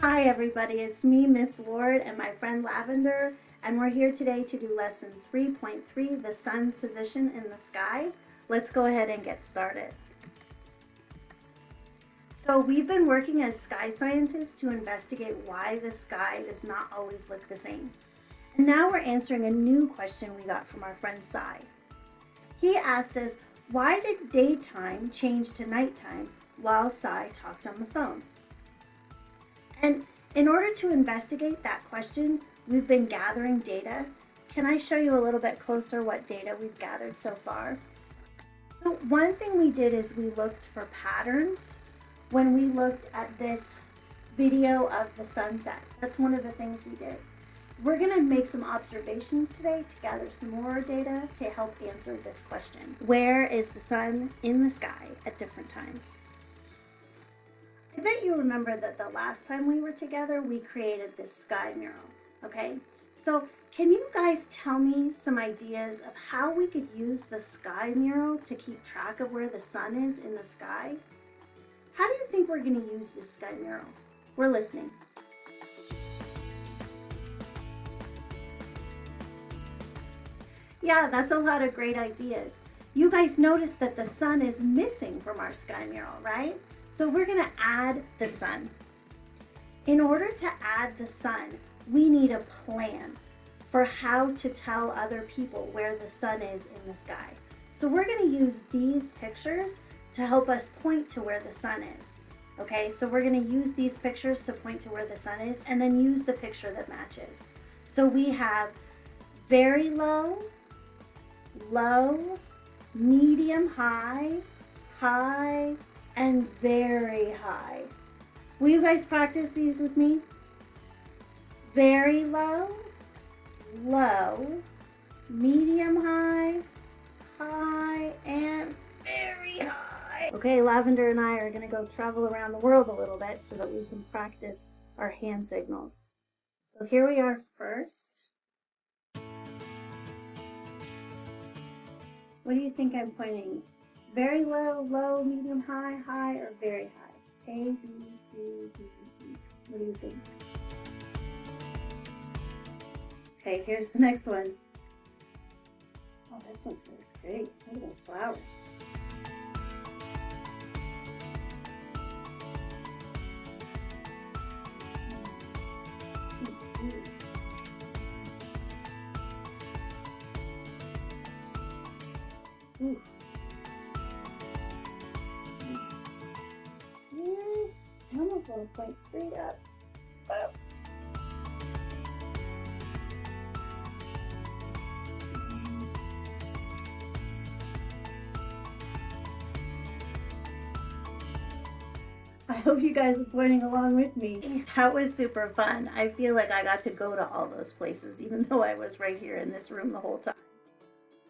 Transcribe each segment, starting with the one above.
Hi everybody, it's me, Miss Ward, and my friend Lavender, and we're here today to do lesson 3.3, the sun's position in the sky. Let's go ahead and get started. So we've been working as sky scientists to investigate why the sky does not always look the same. And now we're answering a new question we got from our friend Sai. He asked us, why did daytime change to nighttime while Sai talked on the phone? And in order to investigate that question, we've been gathering data. Can I show you a little bit closer what data we've gathered so far? So one thing we did is we looked for patterns when we looked at this video of the sunset. That's one of the things we did. We're going to make some observations today to gather some more data to help answer this question. Where is the sun in the sky at different times? I bet you remember that the last time we were together, we created this sky mural, okay? So can you guys tell me some ideas of how we could use the sky mural to keep track of where the sun is in the sky? How do you think we're gonna use this sky mural? We're listening. Yeah, that's a lot of great ideas. You guys noticed that the sun is missing from our sky mural, right? So we're gonna add the sun. In order to add the sun, we need a plan for how to tell other people where the sun is in the sky. So we're gonna use these pictures to help us point to where the sun is. Okay, so we're gonna use these pictures to point to where the sun is and then use the picture that matches. So we have very low, low, medium high, high, and very high. Will you guys practice these with me? Very low, low, medium high, high, and very high. Okay, Lavender and I are to go travel around the world a little bit so that we can practice our hand signals. So here we are first. What do you think I'm pointing very low, low, medium, high, high, or very high? A, B, C, D, E. What do you think? Okay, here's the next one. Oh, this one's really pretty. Look at those flowers. Hmm. Ooh. I want to point straight up. up. I hope you guys were pointing along with me. That was super fun. I feel like I got to go to all those places, even though I was right here in this room the whole time.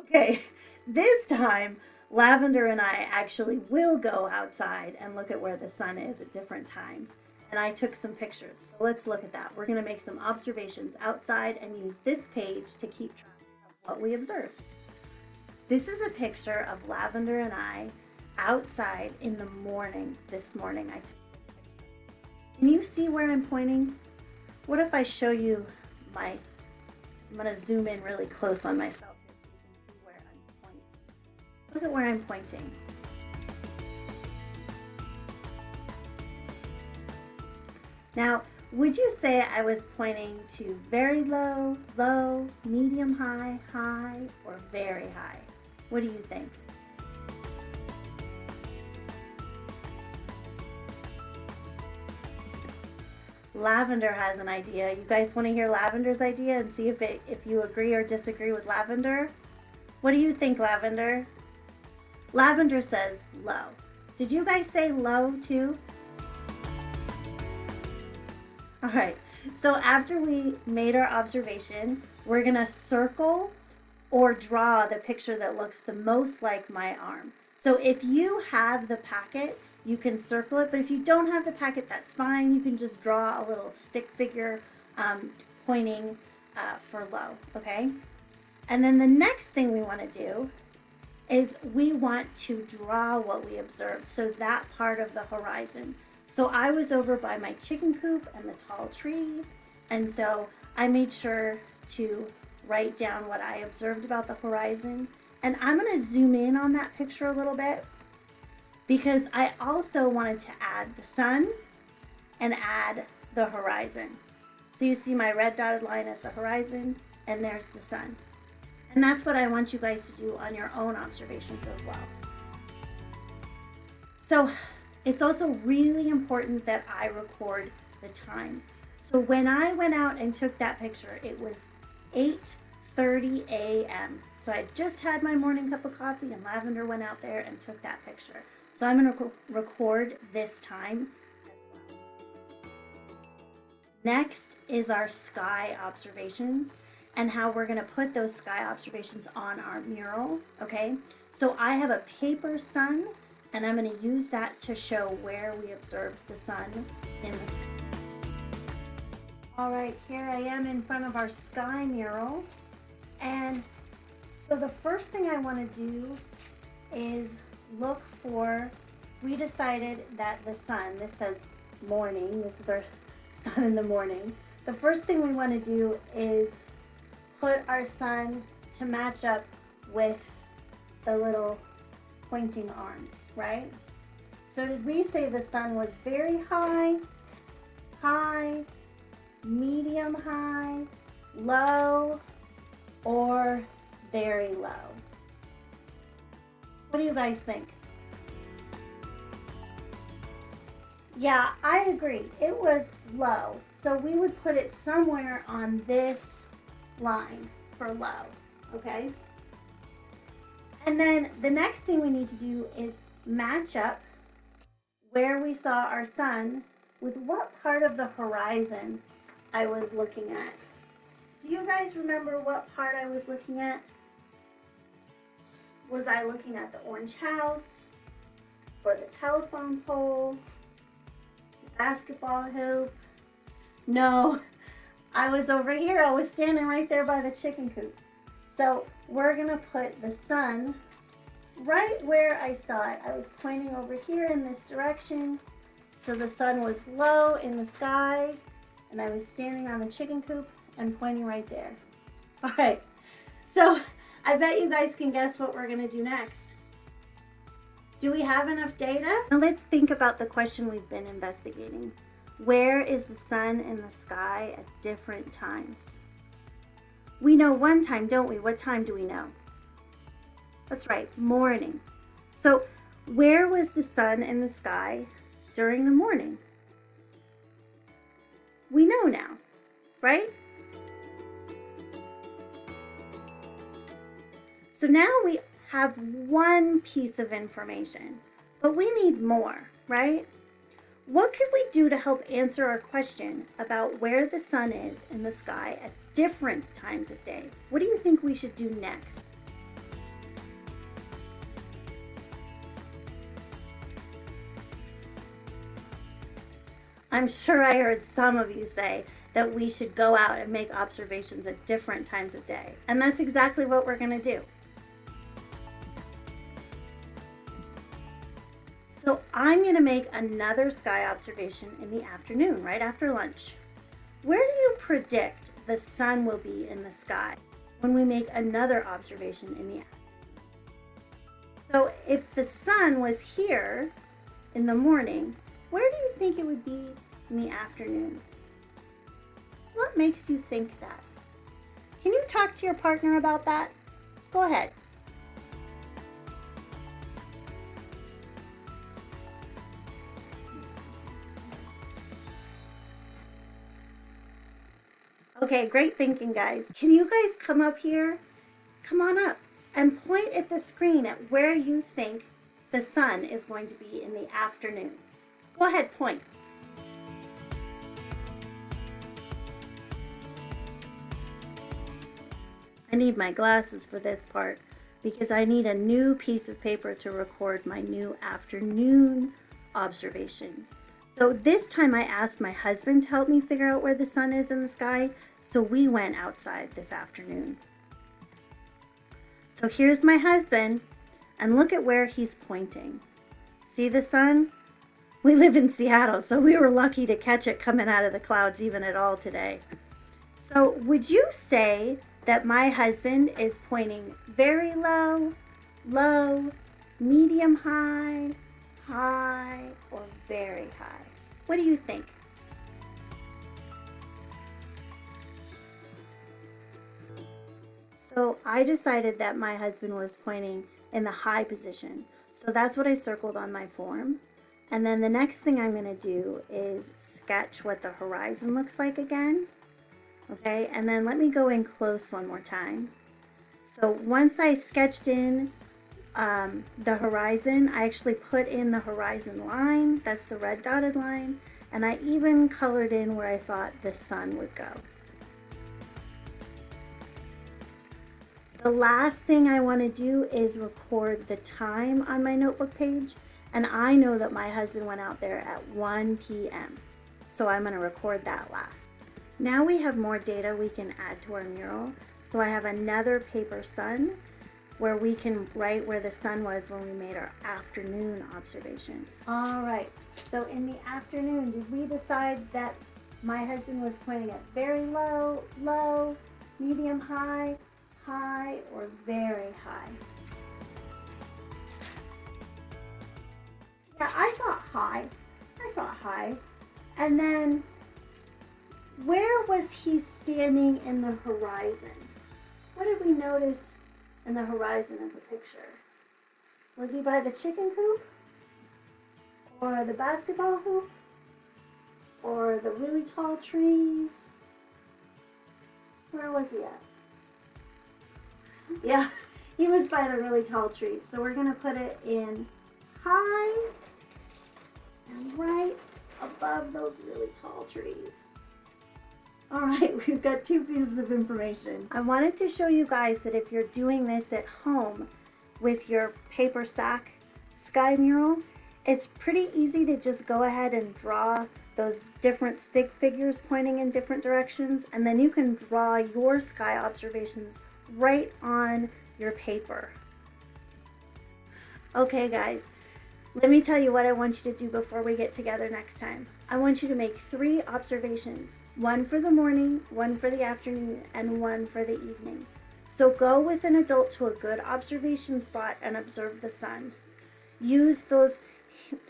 Okay, this time Lavender and I actually will go outside and look at where the sun is at different times. And I took some pictures. So let's look at that. We're going to make some observations outside and use this page to keep track of what we observed. This is a picture of Lavender and I outside in the morning this morning. I took Can you see where I'm pointing? What if I show you my, I'm going to zoom in really close on myself. Look at where I'm pointing. Now, would you say I was pointing to very low, low, medium high, high, or very high? What do you think? Lavender has an idea. You guys want to hear Lavender's idea and see if it if you agree or disagree with Lavender? What do you think, Lavender? Lavender says low. Did you guys say low too? All right, so after we made our observation, we're gonna circle or draw the picture that looks the most like my arm. So if you have the packet, you can circle it, but if you don't have the packet, that's fine. You can just draw a little stick figure um, pointing uh, for low, okay? And then the next thing we wanna do is we want to draw what we observed, so that part of the horizon. So I was over by my chicken coop and the tall tree. And so I made sure to write down what I observed about the horizon. And I'm going to zoom in on that picture a little bit because I also wanted to add the sun and add the horizon. So you see my red dotted line as the horizon and there's the sun. And that's what I want you guys to do on your own observations as well. So it's also really important that I record the time. So when I went out and took that picture, it was 8.30 a.m. So I just had my morning cup of coffee and Lavender went out there and took that picture. So I'm going to record this time Next is our sky observations and how we're going to put those sky observations on our mural, okay? So I have a paper sun, and I'm going to use that to show where we observed the sun in the sky. All right, here I am in front of our sky mural. And so the first thing I want to do is look for, we decided that the sun, this says morning, this is our sun in the morning. The first thing we want to do is put our sun to match up with the little pointing arms, right? So did we say the sun was very high, high, medium high, low, or very low? What do you guys think? Yeah, I agree. It was low. So we would put it somewhere on this line for low, okay? And then the next thing we need to do is match up where we saw our sun with what part of the horizon I was looking at. Do you guys remember what part I was looking at? Was I looking at the orange house or the telephone pole, basketball hoop, no, I was over here. I was standing right there by the chicken coop. So we're gonna put the sun right where I saw it. I was pointing over here in this direction. So the sun was low in the sky and I was standing on the chicken coop and pointing right there. All right, so I bet you guys can guess what we're gonna do next. Do we have enough data? Now let's think about the question we've been investigating. Where is the sun in the sky at different times? We know one time, don't we? What time do we know? That's right, morning. So where was the sun in the sky during the morning? We know now, right? So now we have one piece of information, but we need more, right? What could we do to help answer our question about where the sun is in the sky at different times of day? What do you think we should do next? I'm sure I heard some of you say that we should go out and make observations at different times of day. And that's exactly what we're going to do. So I'm going to make another sky observation in the afternoon, right after lunch. Where do you predict the sun will be in the sky when we make another observation in the afternoon? So if the sun was here in the morning, where do you think it would be in the afternoon? What makes you think that? Can you talk to your partner about that? Go ahead. Okay, great thinking, guys. Can you guys come up here? Come on up and point at the screen at where you think the sun is going to be in the afternoon. Go ahead, point. I need my glasses for this part because I need a new piece of paper to record my new afternoon observations. So this time I asked my husband to help me figure out where the sun is in the sky, so we went outside this afternoon. So here's my husband, and look at where he's pointing. See the sun? we live in Seattle, so we were lucky to catch it coming out of the clouds even at all today. So would you say that my husband is pointing very low, low, medium high, high, very high? What do you think? So I decided that my husband was pointing in the high position. So that's what I circled on my form. And then the next thing I'm going to do is sketch what the horizon looks like again. Okay, and then let me go in close one more time. So once I sketched in um, the horizon, I actually put in the horizon line, that's the red dotted line, and I even colored in where I thought the sun would go. The last thing I want to do is record the time on my notebook page. And I know that my husband went out there at 1 p.m. So I'm going to record that last. Now we have more data we can add to our mural. So I have another paper sun where we can write where the sun was when we made our afternoon observations. All right, so in the afternoon, did we decide that my husband was pointing at very low, low, medium, high, high or very high? Yeah, I thought high. I thought high. And then where was he standing in the horizon? What did we notice in the horizon of the picture? Was he by the chicken coop? Or the basketball hoop? Or the really tall trees? Where was he at? Yeah, he was by the really tall trees. So we're gonna put it in high and right above those really tall trees. All right, we've got two pieces of information. I wanted to show you guys that if you're doing this at home with your paper sack sky mural, it's pretty easy to just go ahead and draw those different stick figures pointing in different directions and then you can draw your sky observations right on your paper. Okay guys, let me tell you what I want you to do before we get together next time. I want you to make three observations, one for the morning, one for the afternoon, and one for the evening. So go with an adult to a good observation spot and observe the sun. Use those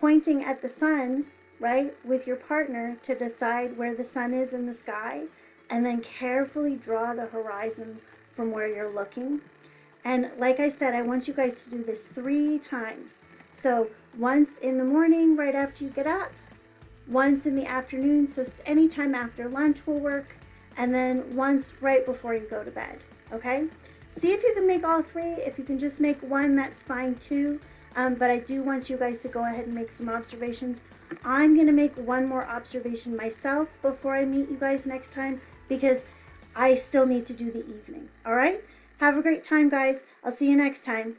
pointing at the sun, right, with your partner to decide where the sun is in the sky, and then carefully draw the horizon from where you're looking. And like I said, I want you guys to do this three times. So once in the morning, right after you get up, once in the afternoon, so anytime after lunch will work, and then once right before you go to bed, okay? See if you can make all three. If you can just make one, that's fine too. Um, but I do want you guys to go ahead and make some observations. I'm to make one more observation myself before I meet you guys next time because I still need to do the evening. All right? Have a great time, guys. I'll see you next time.